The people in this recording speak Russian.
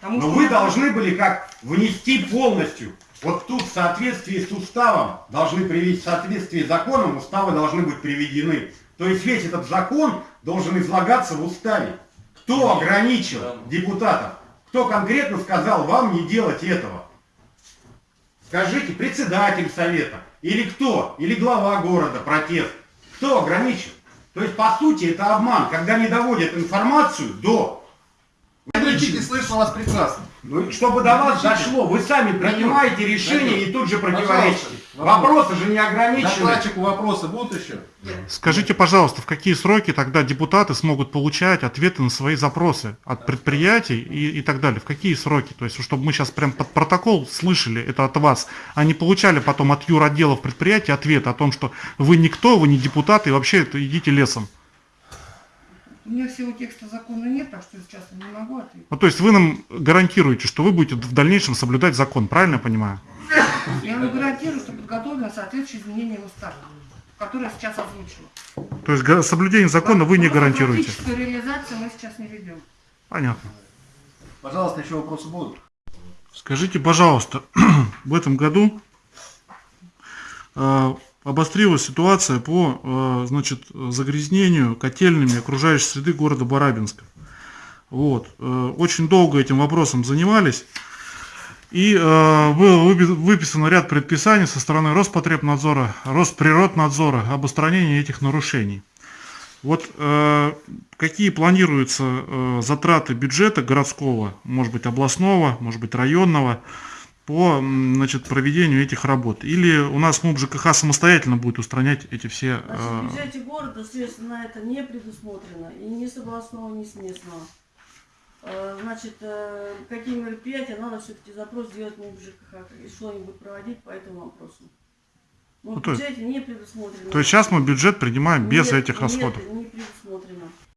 Потому Но вы я- должны были как внести полностью. Вот тут в соответствии с уставом должны привести, в соответствии с законом уставы должны быть приведены. То есть весь этот закон должен излагаться в уставе. Кто ограничил депутатов? Кто конкретно сказал вам не делать этого? Скажите, председатель совета, или кто, или глава города, протест, кто ограничил? То есть, по сути, это обман, когда не доводят информацию до... Кричите, слышно вас прекрасно. Ну, чтобы до вас дошло, вы сами принимаете решение и тут же противоречите. Вопросы же не ограничены. Докладчику вопросы будут еще? Скажите, пожалуйста, в какие сроки тогда депутаты смогут получать ответы на свои запросы от предприятий и, и так далее? В какие сроки? То есть, чтобы мы сейчас прям под протокол слышали это от вас, а не получали потом от юротделов предприятий ответ о том, что вы никто, вы не депутаты, и вообще идите лесом. У меня всего текста закона нет, так что сейчас я не могу ответить. Ну, то есть вы нам гарантируете, что вы будете в дальнейшем соблюдать закон, правильно я понимаю? Я вам гарантирую, что подготовлено соответствующее изменение в устав, которое я сейчас озвучила. То есть соблюдение закона вы не гарантируете. Практическую реализацию мы сейчас не ведем. Понятно. Пожалуйста, еще вопросы будут? Скажите, пожалуйста, в этом году э, обострилась ситуация по э, значит, загрязнению котельными окружающей среды города Барабинска. Вот. э, Очень долго этим вопросом занимались. И э, был выпи- выписан ряд предписаний со стороны Роспотребнадзора, Росприроднадзора об устранении этих нарушений. Вот э, какие планируются э, затраты бюджета городского, может быть областного, может быть районного, по значит, проведению этих работ? Или у нас МУП ЖКХ самостоятельно будет устранять эти все... Значит, в бюджете города средств на это не предусмотрено, и ни с областного, ни с местного. Э, Значит, э, какие мероприятия надо все-таки запрос сделать на ЖКХ и что-нибудь проводить по этому вопросу. Ну, то есть- не предусмотрено. То есть сейчас мы бюджет принимаем без Нет, этих нет, расходов?